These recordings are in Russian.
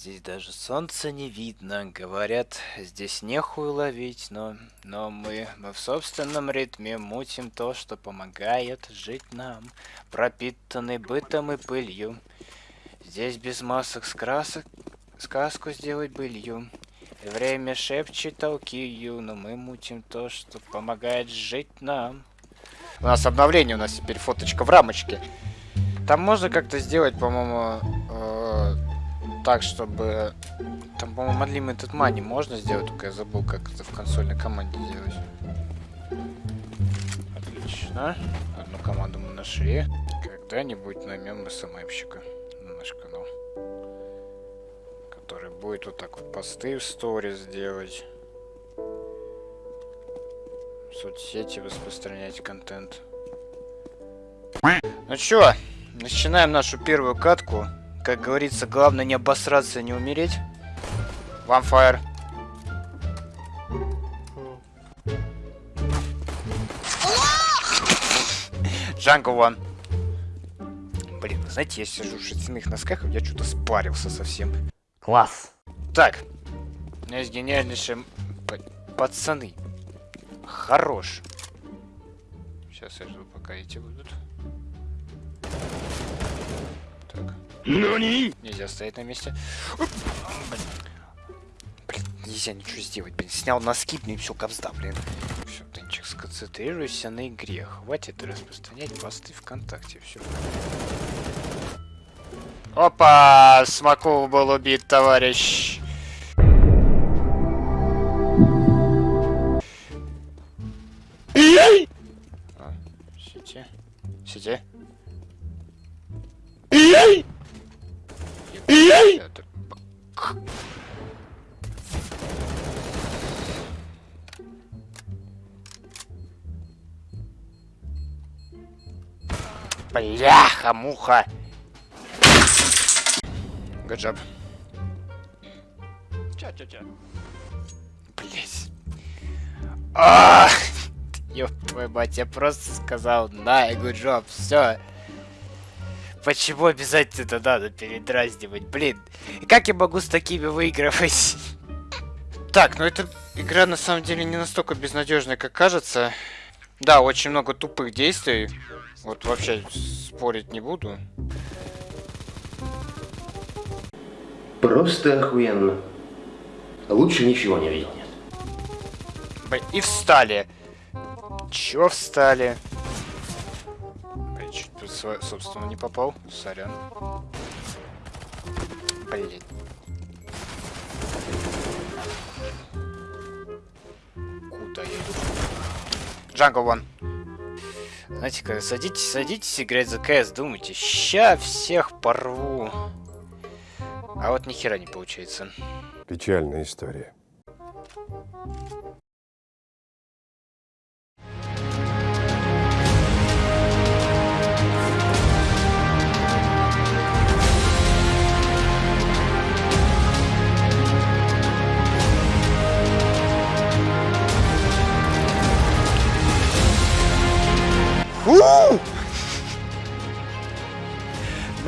Здесь даже солнца не видно. Говорят, здесь нехуй ловить, но, но мы, мы в собственном ритме мутим то, что помогает жить нам, пропитанный бытом и пылью. Здесь без масок с красок сказку сделать былью. Время шепчет толкию, но мы мутим то, что помогает жить нам. У нас обновление, у нас теперь фоточка в рамочке. Там можно как-то сделать, по-моему, так, чтобы... Там, по-моему, Unlimited Money можно сделать, только я забыл, как это в консольной команде делать. Отлично. Одну команду мы нашли. Когда-нибудь наймем СММщика на наш канал. Который будет вот так вот посты в сторис делать. В соцсети распространять контент. Ну чё, начинаем нашу первую катку. Как говорится, главное не обосраться, не умереть. One fire. Jungle one. Блин, знаете, я сижу в шерстяных носках, я что-то спарился совсем. Класс. Так. У меня есть гениальнейшие пацаны. Хорош. Сейчас я жду, пока эти будут. Нани? Нельзя стоять на месте. Блин, нельзя ничего сделать, блин. Снял носки, блин, все, ковзда, блин. Все, Тенчик, сконцентрируйся на игре. Хватит распространять посты ВКонтакте. Все. Опа! Смаков был убит, товарищ. Бляха, муха. Good job. Ча-ча-ча. Блять. А, ёб твою мать, я просто сказал, да, good job, все. Почему обязательно это надо передразнивать? Блин, как я могу с такими выигрывать? Так, ну эта игра на самом деле не настолько безнадежная, как кажется. Да, очень много тупых действий. Вот вообще спорить не буду. Просто охуенно. Лучше ничего не видел. Блин, и встали. Чё встали? Блин, чуть тут, сво- собственно, не попал. Сорян. Блин. Куда я иду? Джангл вон. Знаете, когда садитесь, садитесь играть за КС, думайте, ща всех порву. А вот ни хера не получается. Печальная история.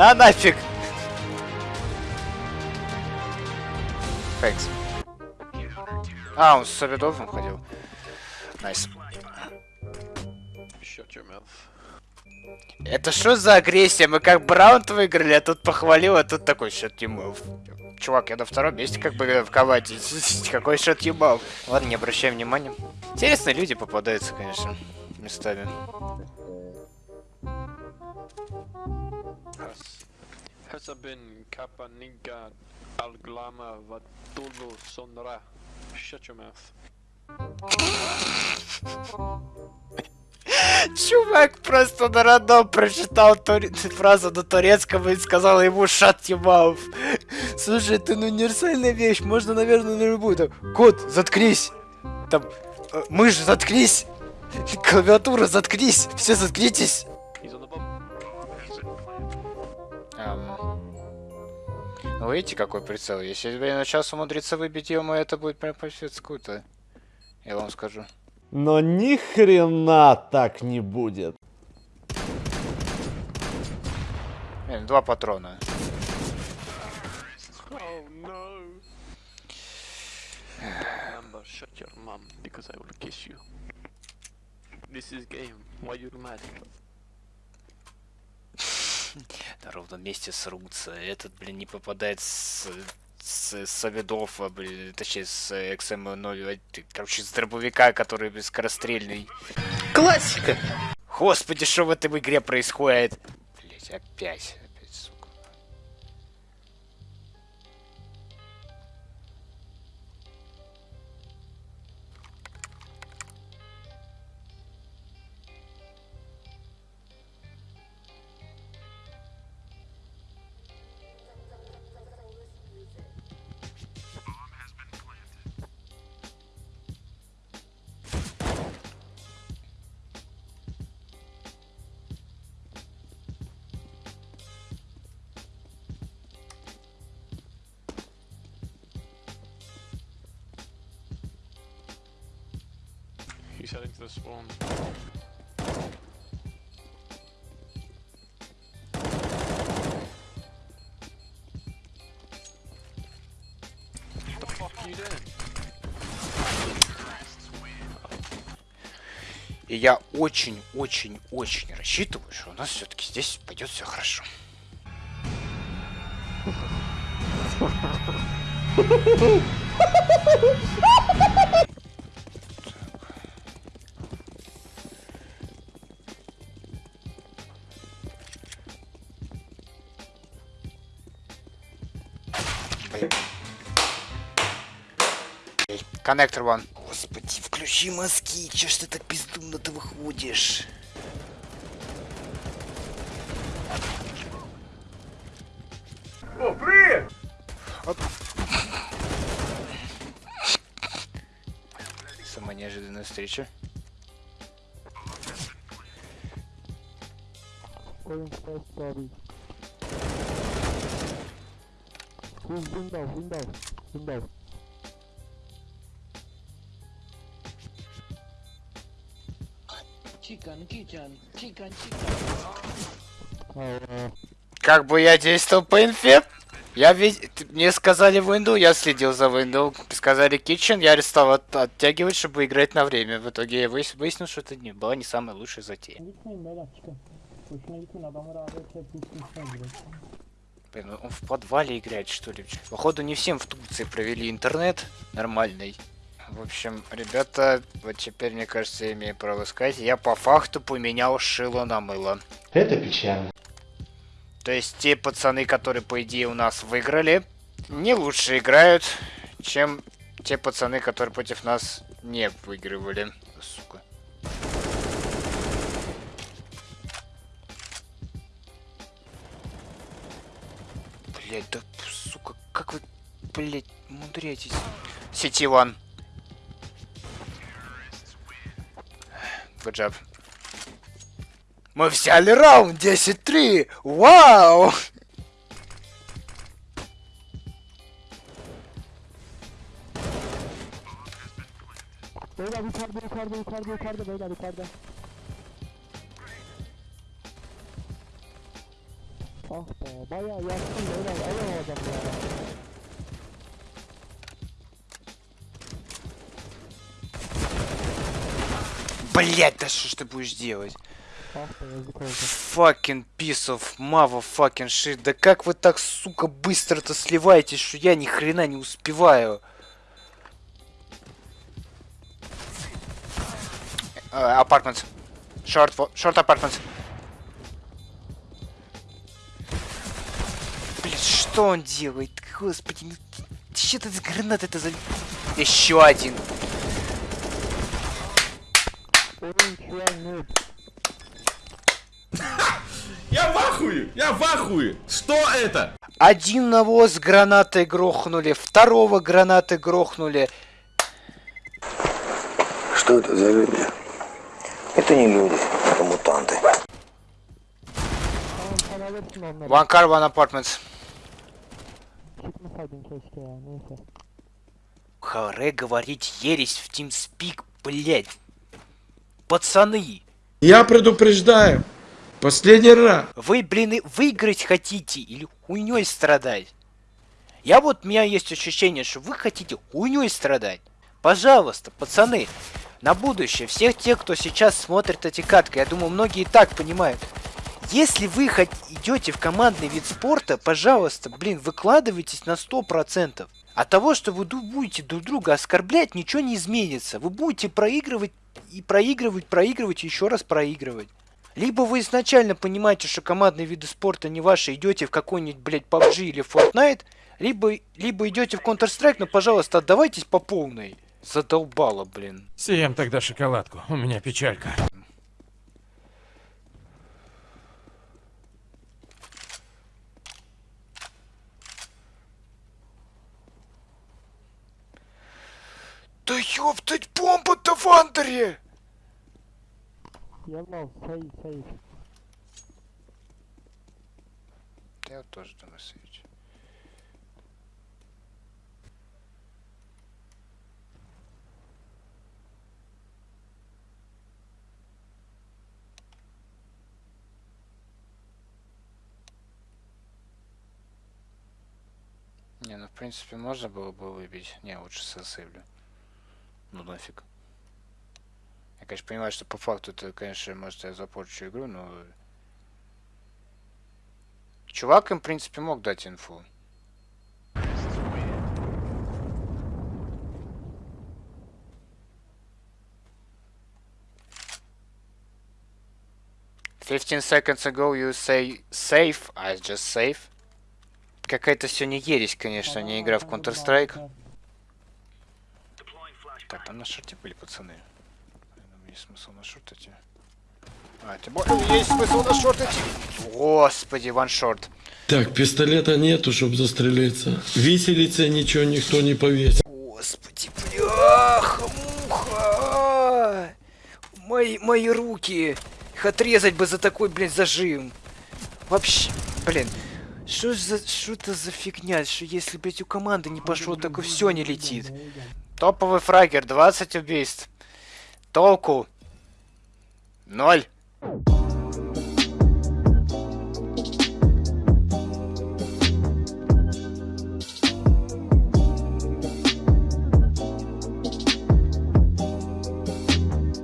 На нафиг! Фейкс. А, он с Обедовым ходил. Найс. Mouth. Это что за агрессия? Мы как Браунт выиграли, а тут похвалил, а тут такой you move. Чувак, я на втором месте как бы в команде. Какой you move? Ладно, не обращаем внимания. Интересные люди попадаются, конечно, местами. Has, has been Kappa Ninka Alglama Vatulu Sonra. Shut your mouth. Чувак просто на рандом прочитал туре- фразу на турецком и сказал ему shut your mouth. Слушай, это ну универсальная вещь, можно, наверное, на любую. Там, кот, заткнись. Там, мышь, заткнись. Клавиатура, заткнись. Все, заткнитесь. Ну, видите, какой прицел? Если я на час умудриться выбить ему, это будет прям пипец круто. Я вам скажу. Но ни хрена так не будет. Блин, два патрона. Oh no. Remember, shut your mom because I will kiss you. This is game. Why you mad? На ровном месте срутся. Этот, блин, не попадает с... С, с видов, а, блин, точнее, с XM0, короче, с дробовика, который бескорострельный. Классика! Господи, что в этой игре происходит? Блять, опять, He's heading to the spawn. И я очень-очень-очень рассчитываю, что у нас все-таки здесь пойдет все хорошо. Коннектор вон. Господи, включи мозги, че ж ты так бездумно-то выходишь? Самая неожиданная встреча. Chicken, kitchen, chicken, chicken. Как бы я действовал по инфе? Я ведь... Мне сказали винду, я следил за винду. Сказали kitchen, я стал от- оттягивать, чтобы играть на время. В итоге я выяс- выяснил, что это не была не самая лучшая затея. Блин, он в подвале играет, что ли? Походу, не всем в Турции провели интернет нормальный. В общем, ребята, вот теперь, мне кажется, я имею право сказать, я по факту поменял шило на мыло. Это печально. То есть те пацаны, которые, по идее, у нас выиграли, не лучше играют, чем те пацаны, которые против нас не выигрывали. Сука. Блять, да сука, как вы, блять, умудряетесь? Сети ван. Good job. Мы взяли раунд 10-3! Вау! Beyler yukarıda yukarıda yukarıda yukarıda beyler yukarıda. Ah be bayağı yaktın beyler alamadım ya. Блять, да что ж ты будешь делать? Fucking piece of motherfucking shit. Да как вы так, сука, быстро-то сливаетесь, что я ни хрена не успеваю? Апартмент. Шорт, шорт апартмент. Что он делает? Господи, ну что это за гранат это за... Еще один. Я в ахуе! Я в ахуе! Что это? Один навоз гранатой грохнули, второго гранатой грохнули. Что это за люди? Это не люди, это мутанты. One car, one apartment. Çıkmasaydın keşke ya neyse. Харе говорить ересь в TeamSpeak, блядь. Пацаны, Я предупреждаю. Последний раз. вы, блин, выиграть хотите или хуйней страдать? Я вот, у меня есть ощущение, что вы хотите хуйней страдать. Пожалуйста, пацаны, на будущее, всех тех, кто сейчас смотрит эти катки, я думаю, многие и так понимают. Если вы хоть идете в командный вид спорта, пожалуйста, блин, выкладывайтесь на 100%. От того, что вы будете друг друга оскорблять, ничего не изменится. Вы будете проигрывать и проигрывать, проигрывать и еще раз проигрывать. Либо вы изначально понимаете, что командные виды спорта не ваши, идете в какой-нибудь, блядь, PUBG или Fortnite, либо, либо идете в Counter-Strike, но, пожалуйста, отдавайтесь по полной. Задолбало, блин. Съем тогда шоколадку. У меня печалька. Да ёптать, бомба-то в антере! Я лов, сейф, сейф. Я тоже думаю сейф. Не, ну в принципе можно было бы выбить. Не, лучше сосыблю. Ну нафиг. Я, конечно, понимаю, что по факту это, конечно, может я запорчу игру, но... Чувак им, в принципе, мог дать инфу. Fifteen seconds ago you say safe, I just safe. Какая-то сегодня ересь, конечно, не игра в Counter-Strike. Так, там на шорте были пацаны. Думаю, Есть смысл на шортать. А, тем более есть смысл на шортать. Господи, ваншорт. Так, пистолета нету, чтобы застрелиться. Виселице ничего никто не повесил. Господи, бляха, муха! Мои, мои руки! Их отрезать бы за такой, блин, зажим. Вообще, блин, что за, что это за фигня, что если, блядь, у команды не пошло, так и все не летит. Топовый фрагер, 20 убийств. Толку. Ноль.